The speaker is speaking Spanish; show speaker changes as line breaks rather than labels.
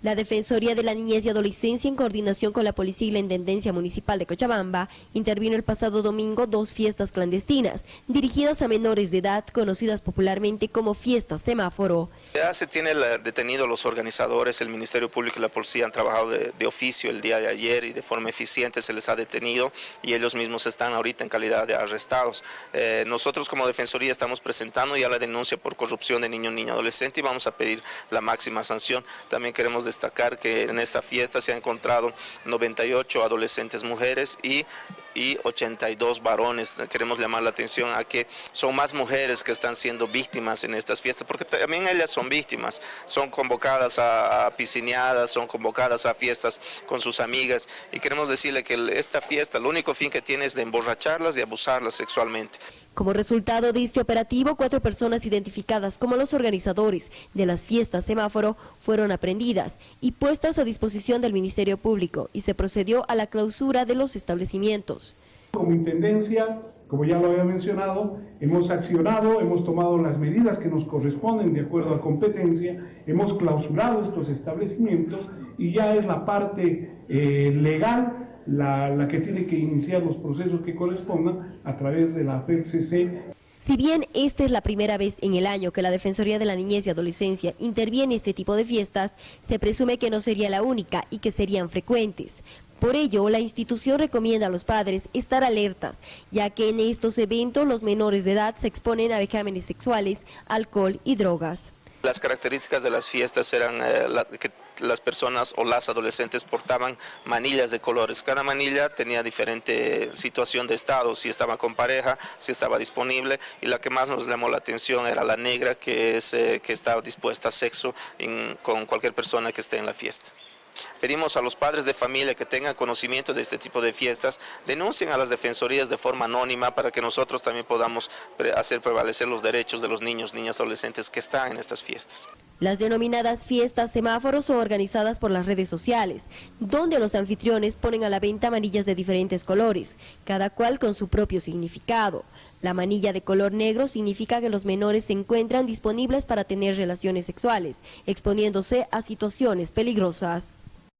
La Defensoría de la Niñez y Adolescencia, en coordinación con la Policía y la Intendencia Municipal de Cochabamba, intervino el pasado domingo dos fiestas clandestinas, dirigidas a menores de edad, conocidas popularmente como fiestas semáforo.
Ya se tiene detenido los organizadores, el Ministerio Público y la Policía han trabajado de, oficio el día de ayer y de forma eficiente se les ha detenido y ellos mismos están ahorita en calidad de arrestados. Eh, nosotros como Defensoría estamos presentando ya la denuncia por corrupción de niño, niña, adolescente y vamos a pedir la máxima sanción. También queremos destacar que en esta fiesta se han encontrado 98 adolescentes mujeres y y 82 varones. Queremos llamar la atención a que son más mujeres que están siendo víctimas en estas fiestas, porque también ellas son víctimas, son convocadas a, piscineadas, son convocadas a fiestas con sus amigas y queremos decirle que esta fiesta, el único fin que tiene es de emborracharlas y abusarlas sexualmente.
Como resultado de este operativo, cuatro personas identificadas como los organizadores de las fiestas semáforo fueron aprendidas y puestas a disposición del Ministerio Público y se procedió a la clausura de los establecimientos.
Como Intendencia, como ya lo había mencionado, hemos accionado, hemos tomado las medidas que nos corresponden de acuerdo a competencia, hemos clausurado estos establecimientos y ya es la parte eh, legal la, que tiene que iniciar los procesos que correspondan a través de la PCC.
Si bien esta es la primera vez en el año que la Defensoría de la Niñez y Adolescencia interviene en este tipo de fiestas, se presume que no sería la única y que serían frecuentes. Por ello, la institución recomienda a los padres estar alertas, ya que en estos eventos los menores de edad se exponen a vejámenes sexuales, alcohol y drogas.
Las características de las fiestas eran eh, que las personas o las adolescentes portaban manillas de colores. Cada manilla tenía diferente situación de estado, si estaba con pareja, si estaba disponible y la que más nos llamó la atención era la negra que, es, eh, que estaba dispuesta a sexo con cualquier persona que esté en la fiesta. Pedimos a los padres de familia que tengan conocimiento de este tipo de fiestas, denuncien a las defensorías de forma anónima para que nosotros también podamos hacer prevalecer los derechos de los niños, niñas, adolescentes que están en estas fiestas.
Las denominadas fiestas semáforos son organizadas por las redes sociales, donde los anfitriones ponen a la venta manillas de diferentes colores, cada cual con su propio significado. La manilla de color negro significa que los menores se encuentran disponibles para tener relaciones sexuales, exponiéndose a situaciones peligrosas.